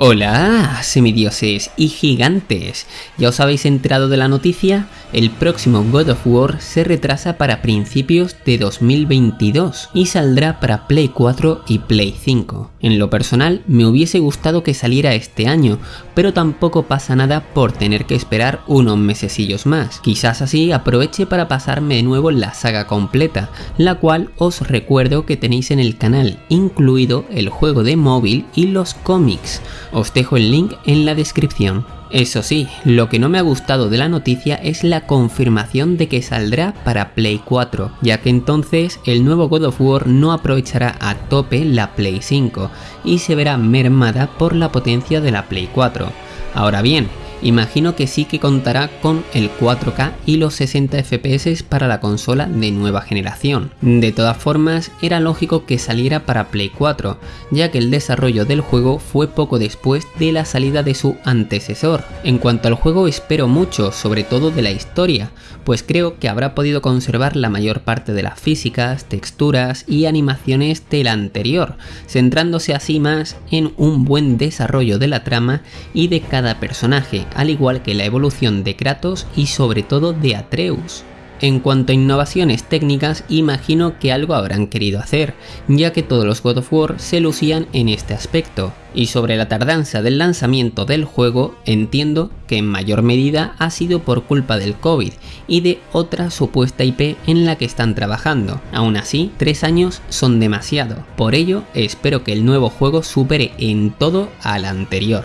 Hola, semidioses y gigantes. ¿Ya os habéis enterado de la noticia? El próximo God of War se retrasa para principios de 2022 y saldrá para Play 4 y Play 5. En lo personal, me hubiese gustado que saliera este año, pero tampoco pasa nada por tener que esperar unos mesecillos más. Quizás así aproveche para pasarme de nuevo la saga completa, la cual os recuerdo que tenéis en el canal, incluido el juego de móvil y los cómics. Os dejo el link en la descripción. Eso sí, lo que no me ha gustado de la noticia es la confirmación de que saldrá para Play 4, ya que entonces el nuevo God of War no aprovechará a tope la Play 5 y se verá mermada por la potencia de la Play 4. Ahora bien, imagino que sí que contará con el 4K y los 60 FPS para la consola de nueva generación. De todas formas, era lógico que saliera para Play 4, ya que el desarrollo del juego fue poco después de la salida de su antecesor. En cuanto al juego espero mucho, sobre todo de la historia, pues creo que habrá podido conservar la mayor parte de las físicas, texturas y animaciones del anterior, centrándose así más en un buen desarrollo de la trama y de cada personaje, al igual que la evolución de Kratos y sobre todo de Atreus. En cuanto a innovaciones técnicas, imagino que algo habrán querido hacer, ya que todos los God of War se lucían en este aspecto. Y sobre la tardanza del lanzamiento del juego, entiendo que en mayor medida ha sido por culpa del COVID y de otra supuesta IP en la que están trabajando. Aún así, tres años son demasiado. Por ello, espero que el nuevo juego supere en todo al anterior.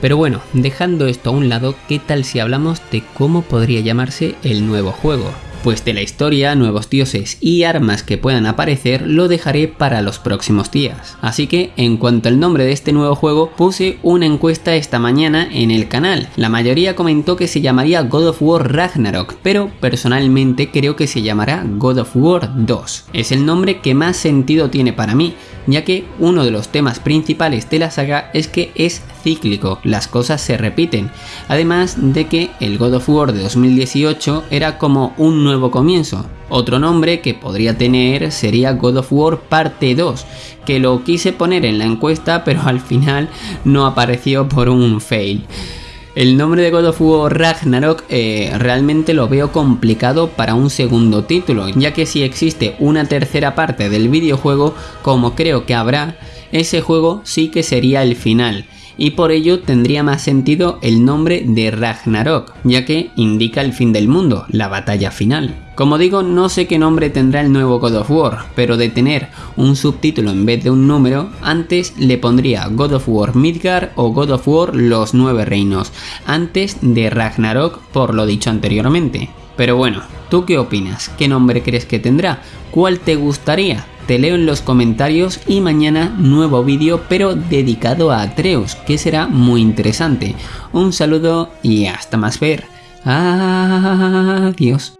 Pero bueno, dejando esto a un lado, ¿qué tal si hablamos de cómo podría llamarse el nuevo juego? Pues de la historia, nuevos dioses y armas que puedan aparecer lo dejaré para los próximos días. Así que en cuanto al nombre de este nuevo juego puse una encuesta esta mañana en el canal. La mayoría comentó que se llamaría God of War Ragnarok, pero personalmente creo que se llamará God of War 2. Es el nombre que más sentido tiene para mí, ya que uno de los temas principales de la saga es que es cíclico, las cosas se repiten, además de que el God of War de 2018 era como un nuevo comienzo. Otro nombre que podría tener sería God of War parte 2, que lo quise poner en la encuesta pero al final no apareció por un fail. El nombre de God of War Ragnarok eh, realmente lo veo complicado para un segundo título, ya que si existe una tercera parte del videojuego, como creo que habrá, ese juego sí que sería el final y por ello tendría más sentido el nombre de Ragnarok, ya que indica el fin del mundo, la batalla final. Como digo, no sé qué nombre tendrá el nuevo God of War, pero de tener un subtítulo en vez de un número, antes le pondría God of War Midgar o God of War Los Nueve Reinos, antes de Ragnarok por lo dicho anteriormente. Pero bueno, ¿tú qué opinas? ¿Qué nombre crees que tendrá? ¿Cuál te gustaría? Te leo en los comentarios y mañana nuevo vídeo pero dedicado a Atreus que será muy interesante. Un saludo y hasta más ver. Adiós.